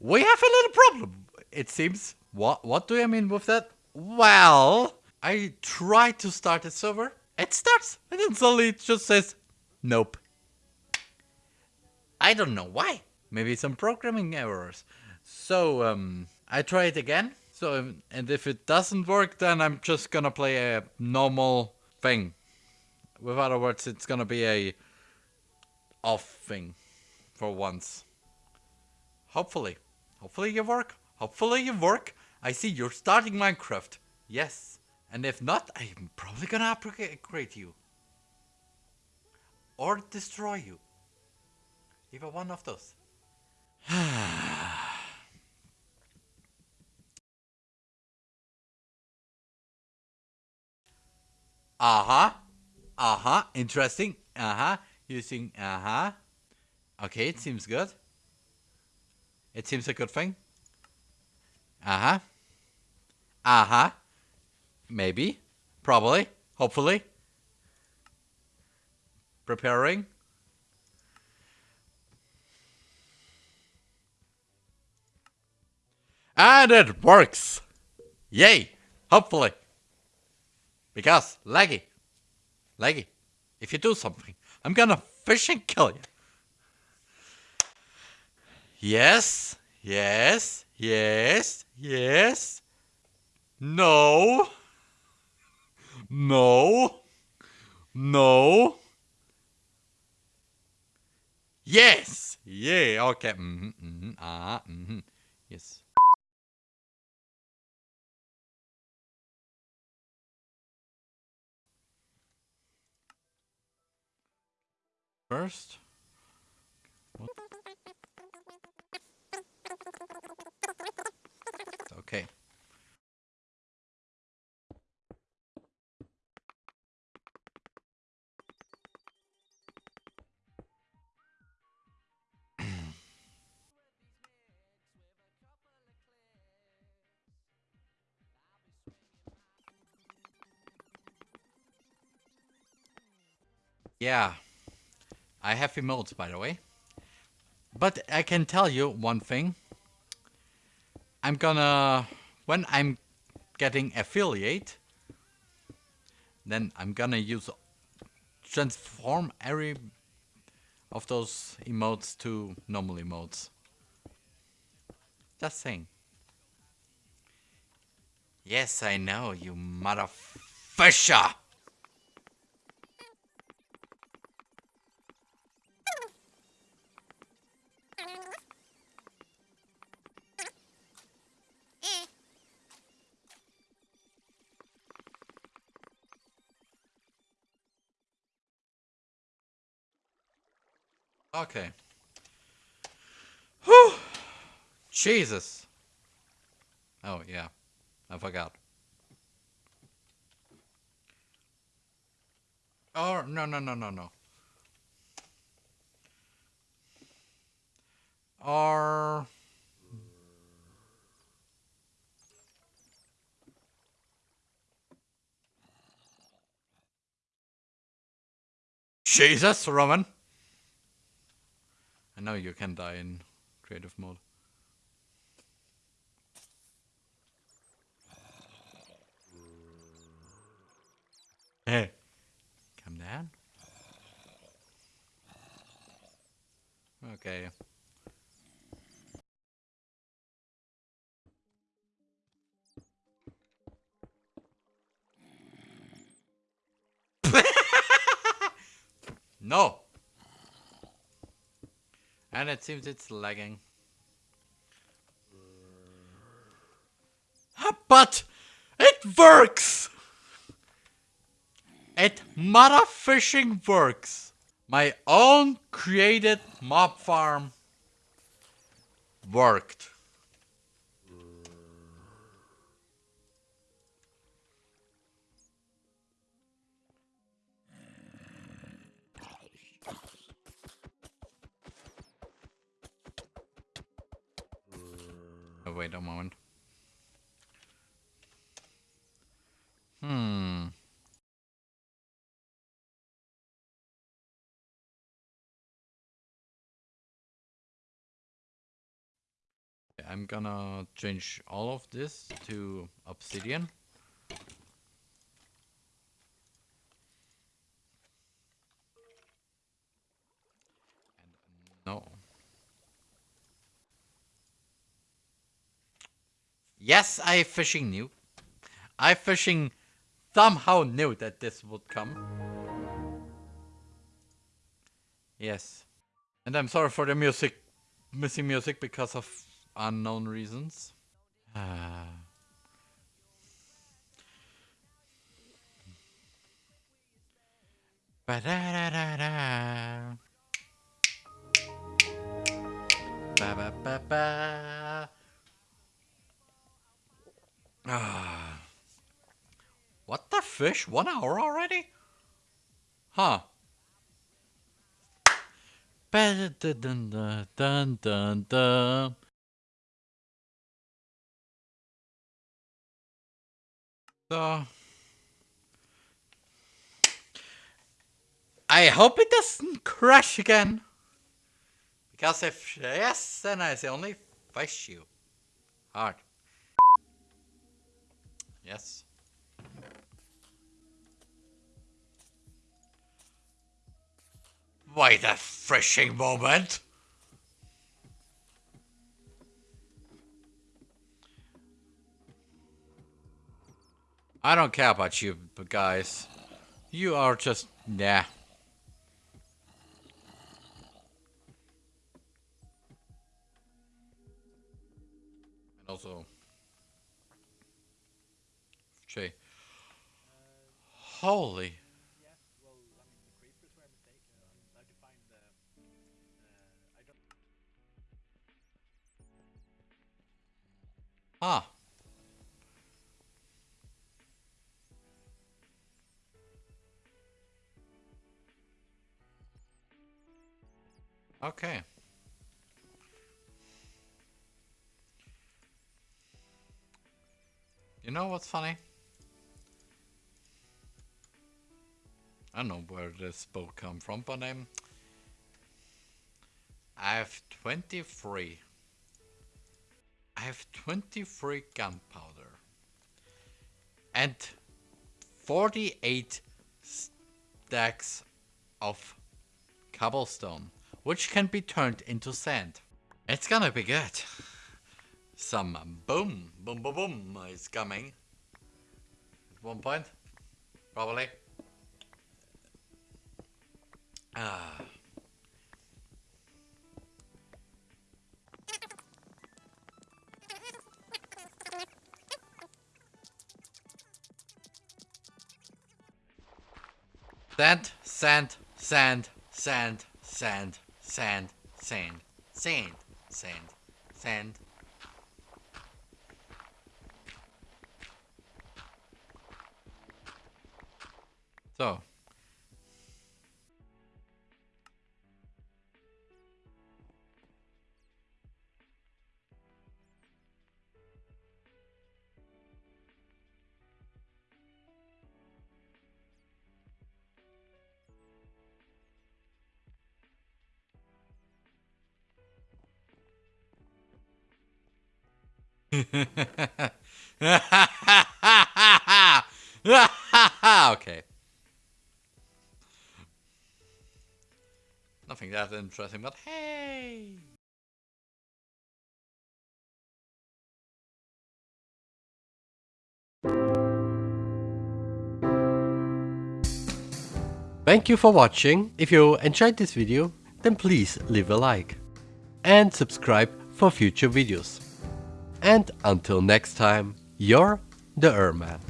We have a little problem, it seems. What what do I mean with that? Well, I try to start a server, it starts, and then suddenly it just says, nope. I don't know why. Maybe some programming errors. So, um, I try it again. So, and if it doesn't work, then I'm just gonna play a normal thing. With other words, it's gonna be a off thing for once. Hopefully. Hopefully you work. Hopefully you work. I see you're starting Minecraft. Yes. And if not, I'm probably gonna upgrade you. Or destroy you. Either one of those. uh-huh. Uh-huh. Interesting. Uh-huh. Using uh-huh. Okay, it seems good. It seems a good thing. Uh-huh. Uh-huh. Maybe. Probably. Hopefully. Preparing. And it works! Yay! Hopefully. Because, laggy. Laggy. If you do something, I'm gonna fish and kill you. Yes, yes, yes, yes. No. No. No. Yes. Yeah. Okay. Mm-hmm. Mm-hmm. Ah. Mm-hmm. Yes. First. Okay. yeah. I have emotes, by the way. But I can tell you one thing. I'm gonna, when I'm getting affiliate, then I'm gonna use transform every of those emotes to normal emotes. Just saying. Yes, I know, you motherfisher! Okay. Whew. Jesus. Oh, yeah. I forgot. Oh, no, no, no, no, no. Or... Jesus, Roman. I know you can die in creative mode. Hey, come down. Okay. no. And it seems it's lagging. Ah, but it works! It mother fishing works. My own created mob farm worked. Oh, wait a moment. Hmm. I'm gonna change all of this to obsidian. Yes, I fishing knew. I fishing somehow knew that this would come. Yes. And I'm sorry for the music, missing music because of unknown reasons. Ah. Ba-da-da-da-da. Fish? One hour already? Huh. Dun dun dun dun. So I hope it doesn't crash again. Because if yes, then I only fish you. Hard. Yes. Wait a fishing moment. I don't care about you but guys. You are just, nah. And also, Jay. Holy. Ah. Okay. You know what's funny? I don't know where this boat come from, but I'm... I have 23. I have 23 gunpowder. And 48 stacks of cobblestone which can be turned into sand. It's gonna be good. Some boom, boom, boom, boom is coming. At one point, probably. Ah. Sand, sand, sand, sand, sand, sand, sand, sand, sand, sand. So. okay. Nothing that interesting, but hey! Thank you for watching. If you enjoyed this video, then please leave a like. And subscribe for future videos. And until next time, you're the Erman.